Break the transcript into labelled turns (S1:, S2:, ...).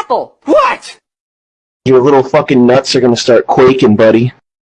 S1: apple. What?
S2: Your little fucking nuts are gonna start quaking, buddy.